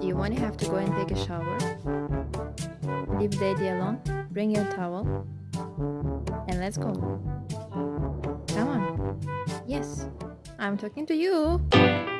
Do you want to have to go and take a shower? Leave Daddy alone, bring your towel, and let's go. Come on. Yes, I'm talking to you.